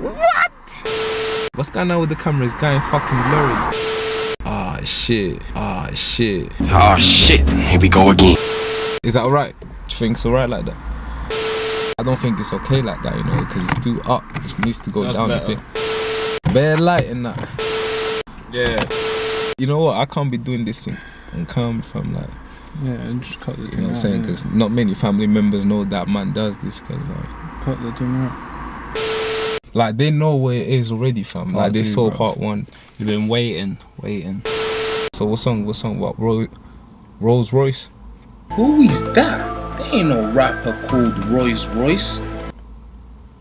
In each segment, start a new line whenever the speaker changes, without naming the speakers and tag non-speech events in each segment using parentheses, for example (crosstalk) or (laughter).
What? What's going on with the camera? It's going fucking blurry. Ah shit. Ah shit.
Oh shit, here we go again.
Is that alright? Do you think it's alright like that? I don't think it's okay like that, you know, because it's too up. It needs to go
That's
down
better.
a bit. Bare light and that.
Yeah.
You know what? I can't be doing this thing and come from like,
Yeah, and just cut the
you know what I'm saying? Because not many family members know that man does this. Because like,
cut the thing out.
Like they know where it is already, fam. Like they
two,
saw
bruv.
part one.
You've been waiting, waiting.
So what song? What song? What? Ro- Rolls Royce?
Who is that? There ain't no rapper called Royce Royce.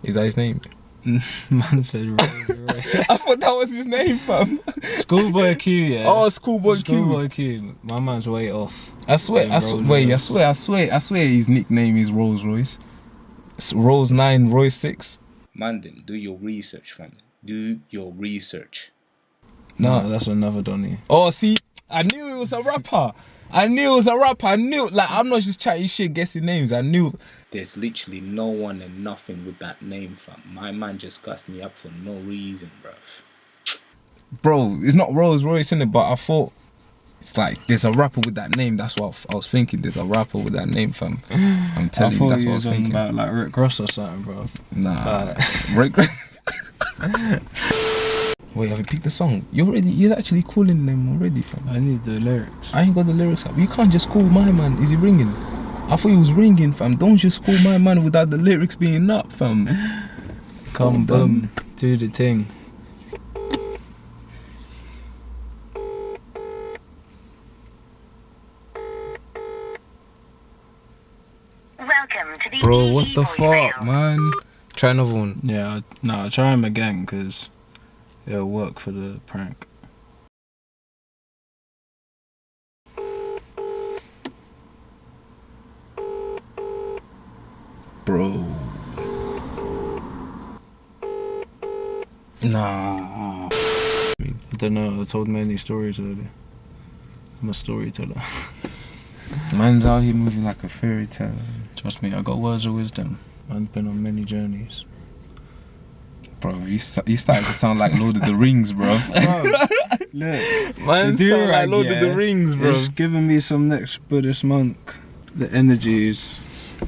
Is that his name? (laughs)
Man said Rolls Royce. (laughs)
I thought that was his name, fam.
Schoolboy Q, yeah.
Oh, Schoolboy Q.
Schoolboy Q. My man's way off.
I swear, I
Rolls
swear, wait, I swear, I swear, I swear his nickname is Rolls Royce. It's Rolls 9, Royce 6.
Man, them, do your research, fam. Do your research.
No.
No, that's another Donny.
Oh, see, I knew it was a rapper. I knew it was a rapper. I knew, like, I'm not just chatting shit, guessing names. I knew.
There's literally no one and nothing with that name, fam. My man just gassed me up for no reason, bruv.
Bro, it's not Rolls Royce in it, but I thought it's like there's a rapper with that name. That's what I was thinking. There's a rapper with that name, fam. I'm telling you, that's
you
what I
was
thinking.
about like Rick Ross or something, bro.
Nah, (laughs) Rick. (laughs) Wait, have you picked the song? You already, you're actually calling them already, fam.
I need the lyrics.
I ain't got the lyrics up. You can't just call my man. Is he ringing? I thought he was ringing, fam. Don't just call my man without the lyrics being up, fam.
Come boom, do the thing.
Welcome to the
Bro, what the
voicemail.
fuck, man? Try another one.
Yeah, I- no, I'll try him again because it'll work for the prank.
Bro. Nah.
I don't know, I told many stories earlier. I'm a storyteller. (laughs)
Man's out here moving like a fairy tale.
Trust me, I got words of wisdom. I've been on many journeys.
Bro, you, st- you starting to sound like Lord of the Rings, bro. (laughs)
Look,
Man, sound like
durag,
Lord of the Rings, bro.
it's giving me some next Buddhist monk. The energies.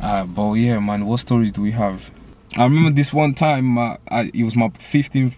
Ah, but yeah, man, what stories do we have? I remember this one time, uh, I, it was my 15th,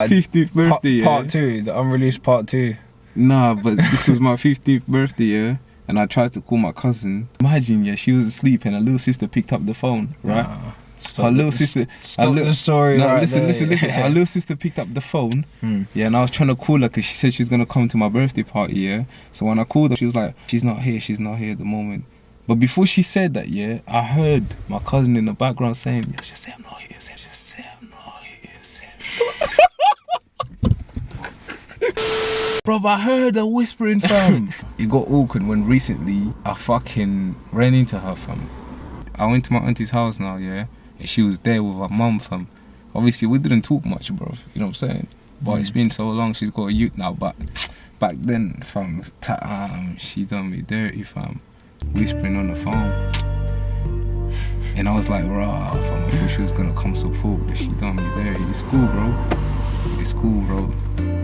15th (laughs) birthday,
Part,
yeah?
part two, the unreleased part two.
Nah, but this was my 15th birthday, yeah? And I tried to call my cousin. Imagine, yeah, she was asleep and her little sister picked up the phone, right?
Nah, stop
her little sister.
Stop
her li-
the story.
No,
right
listen,
there.
listen, listen. Her little sister picked up the phone,
Hmm.
yeah, and I was trying to call her because she said she was gonna come to my birthday party, yeah. So when I called her, she was like, "She's not here. She's not here at the moment." But before she said that, yeah, I heard my cousin in the background saying, yeah, "Just say I'm not here. Say, just Bro, I heard her whispering, fam. (laughs) it got awkward when recently I fucking ran into her, fam. I went to my auntie's house now, yeah, and she was there with her mum, fam. Obviously, we didn't talk much, bro. You know what I'm saying? But it's been so long, she's got a youth now. But back then, fam, um, she done me dirty, fam. Whispering on the phone. And I was like, rah, fam, I thought she was gonna come support, but she done me dirty. It's cool, bro. It's cool, bro.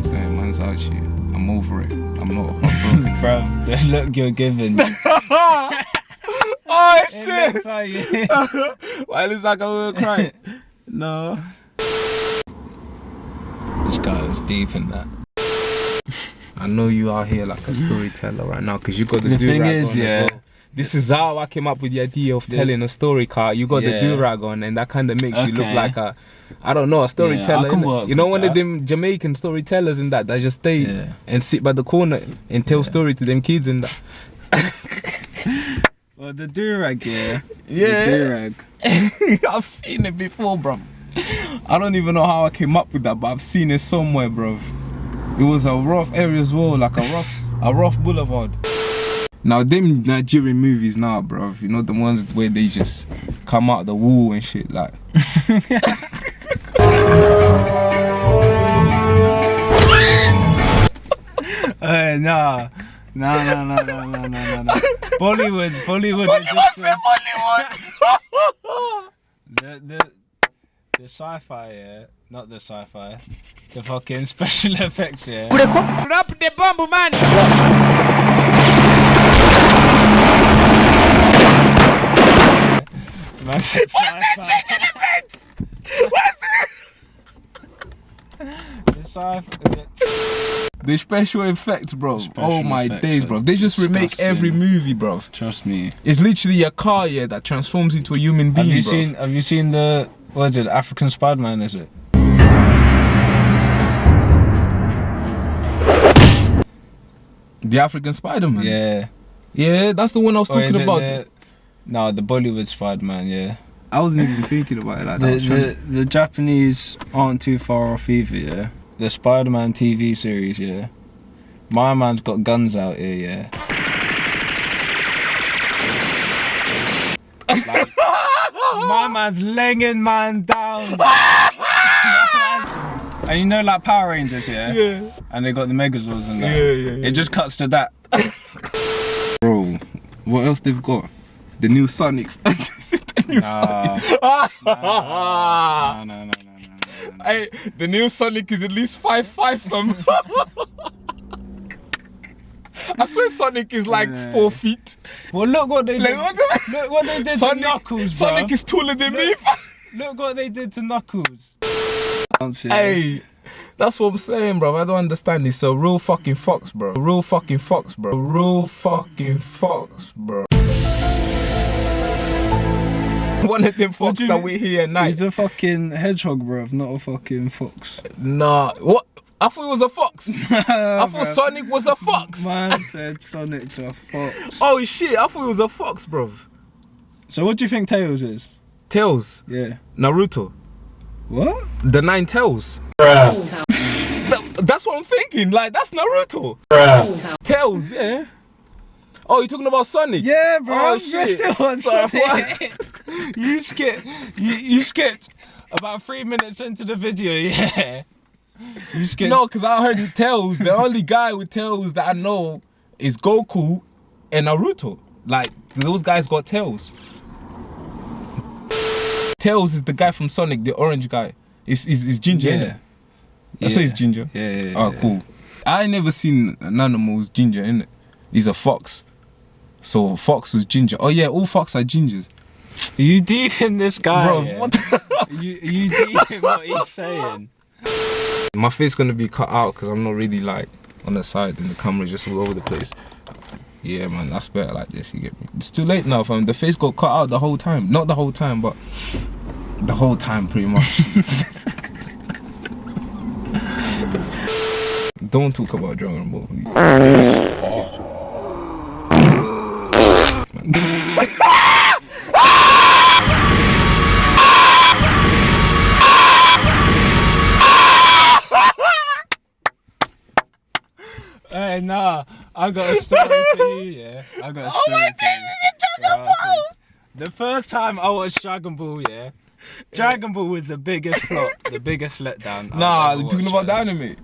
You know what I'm saying? Man's out here. I'm over it. I'm not. (laughs)
Bro, the (laughs) look you're giving. (laughs)
oh,
It looks
Why looks like I'm gonna cry? no.
this guy was deep in that.
I know you are here like a storyteller right now because you got the,
The
do
thing is, yeah.
well. This is how I came up with the idea of telling a story car. You got the
Yeah.
do rag on, and that kind of makes you look like a, I don't know, a storyteller.
work
you know, one of them Jamaican storytellers and that that just stay
Yeah.
and sit by the corner and tell story to them kids and that. (laughs)
Well, the durag, yeah.
Yeah.
The durag. (laughs)
I've seen it before, bro. I don't even know how I came up with that, but I've seen it somewhere, bro. It was a rough area as well, like a rough, (laughs) a rough boulevard. Now them Nigerian movies now, bro. You know the ones where they just come out the wall and shit, like.
Hey, (laughs) eh, nah. Nah, nah, nah, nah, nah, nah, nah, nah. Bollywood, Bollywood. is just the, (laughs) the, the, the sci-fi, yeah, not the sci-fi, the fucking special (laughs) effects, yeah. Wrap the bomb, man said sci-fi. The sci-fi. the-
The special effects, bro.
Special
oh my
effects
days, bro. They just remake
disgusting.
every movie, bro.
Trust me.
It's literally a car, yeah, that transforms into a human being.
Have
being,
you
bruv.
seen? Have you seen the? What is it? African Spider-Man? Is it?
the African Spider-Man?
Yeah.
Yeah, that's the one I was
Or
talking
it
about.
No, the Bollywood Spider-Man. Yeah.
I wasn't even thinking about it like that.
The, the the Japanese aren't too far off either. Yeah. The Spider-Man TV series. Yeah. My man's got guns out here. Yeah. Like, my man's laying man down. (laughs) and you know, like Power Rangers, yeah.
Yeah.
And they got the Megazords and that.
Yeah, yeah, yeah.
It just cuts to that.
Bro, what else they've got? The new Sonic. the new
Nah.
Sonic.
no, no, no, no, no, no, no.
Hey, the new Sonic is at least five five from. I swear Sonic is like
Yeah.
four feet.
Well, look what they
Like,
did.
what the-
Look what they did
Sonic,
to Knuckles,
Sonic
bruh.
is taller than me.
Look what they did to Knuckles.
Hey, that's what I'm saying, bro. I don't understand this. So real fucking fox, bro. Real fucking fox, bro. Real fucking fox, bro. (laughs) One of them fox
you
that
mean?
we hear at night.
He's a fucking hedgehog, bro, not a fucking fox.
Nah, what? I thought it was a fox. (laughs) I thought Sonic was a fox.
Man said Sonic's a fox. (laughs)
Oh shit, I thought it was a fox, bro.
So what do you think Tails is?
Tails,
Yeah.
Naruto,
What?
the nine tails. That- that's what I'm thinking. Like that's Naruto. Tails, yeah. Oh, you're talking about Sonic?
Yeah, bro.
Oh shit. Sorry,
Sonic. You skipped. You, you skipped about three minutes into the video. (laughs) Yeah. You skipped.
No, because I heard Tails. The only guy with Tails that I know is Goku and Naruto. Like those guys got Tails. Tails is the guy from Sonic, the orange guy. It's is is ginger,
Yeah.
innit? That's why he's ginger.
Yeah. yeah,
Oh, cool. I ain't never seen an animal who's ginger, innit? He's a fox. So fox was ginger. Oh yeah, all fox are gingers.
Are you deep in this guy?
Bro,
yeah?
what the (laughs)
you, you deep in what he's saying?
My face gonna be cut out because I'm not really like on the side and the camera's just all over the place. Yeah, man, that's better like this. You get me? It's too late now, fam. The face got cut out the whole time. Not the whole time, but the whole time, pretty much. (laughs) Don't talk about Dragon Ball, (laughs)
nah, I got a story for you, yeah. I got a story. Oh my this is it Dragon Ball? The first time I watched Dragon Ball, yeah, Dragon Ball was the biggest flop, the biggest letdown.
Nah, talking about the anime.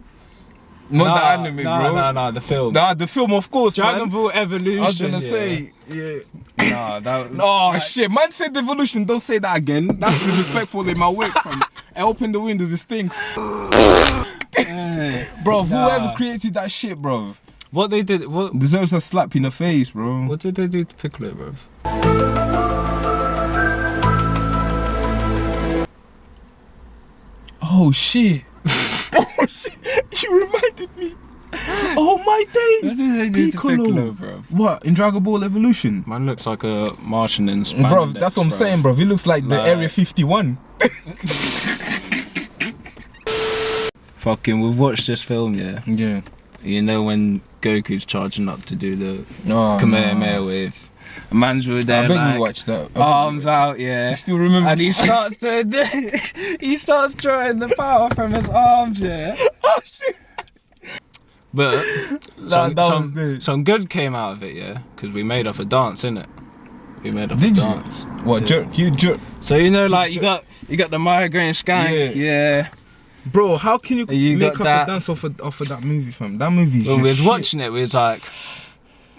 Not
Nah,
the anime,
nah,
bro.
Nah, nah, the film.
Nah, the film, of course,
Dragon
man.
Ball Evolution.
I was gonna
yeah.
say, yeah.
Nah, that was.
Oh
like,
shit, man said evolution, don't say that again. That's disrespectful in my work. I open the windows, it stinks. (laughs)
eh,
Bro,
Nah.
whoever created that shit, bro,
What they did, what,
deserves a slap in the face, bro.
what did they do to Piccolo, bro?
Oh shit. (laughs) oh shit. You reminded me. Oh my days.
did they do to
Piccolo.
Piccolo, bro?
What in Dragon Ball Evolution?
Man looks like a Martian in
Bro, that's what I'm
bro.
saying, bro. He looks like the Area 51. (laughs)
Fucking, we've watched this film, yeah.
Yeah.
You know when Goku's charging up to do the
No.
Kamehameha with a man's with
I
there
bet
like
you watched that.
arms out, yeah.
You still remember?
And he starts to (laughs) he starts drawing the power from his arms, yeah. (laughs)
oh shit.
But (laughs) some,
that
some, some good came out of it, yeah, because we made up a dance, innit? We made up
Did
a
you?
dance.
What
Yeah.
jerk? You jerk,
So you know, like you got you got the migraine skank,
Yeah.
yeah.
Bro. How can you,
You
make up
that-
a dance off of, off of that movie, fam? That movie's
When
just
we was watching it, we was like,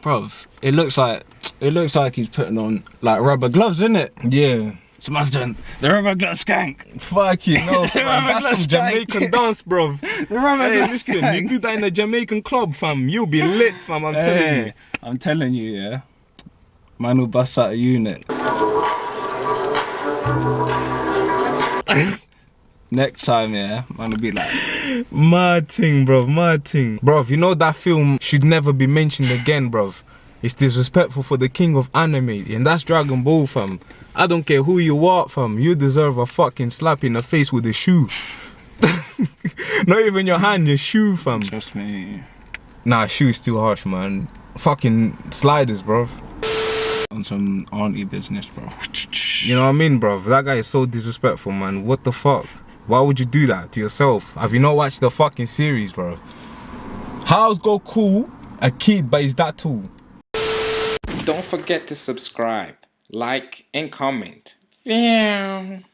bruv, it looks like it looks like he's putting on like rubber gloves, isn't it?
Yeah.
Someone's done. The rubber glass skank.
Fuck you, no, (laughs) fam. That's
that
some? Jamaican dance, bro. (laughs)
The rubber
Hey,
glass
listen,
skank.
you do that in a Jamaican club, fam. You'll be lit, fam. I'm telling you.
I'm telling you, yeah. Man will bust out a unit. Next time, yeah, man will be like,
Mad thing, bro. Mad thing. Bro, you know that film should never be mentioned again, bro. It's disrespectful for the king of anime, and that's Dragon Ball, fam. I don't care who you are, fam. You deserve a fucking slap in the face with a shoe. (laughs) Not even your hand, your shoe, fam.
trust me,
Nah, shoe's too harsh, man. Fucking sliders, bro.
on some auntie business, bro.
You know what I mean, bro? That guy is so disrespectful, man. What the fuck? Why would you do that to yourself? Have you not watched the fucking series, bro? How's Goku a kid, but is that too?
Don't forget to subscribe, like, and comment. Yeah.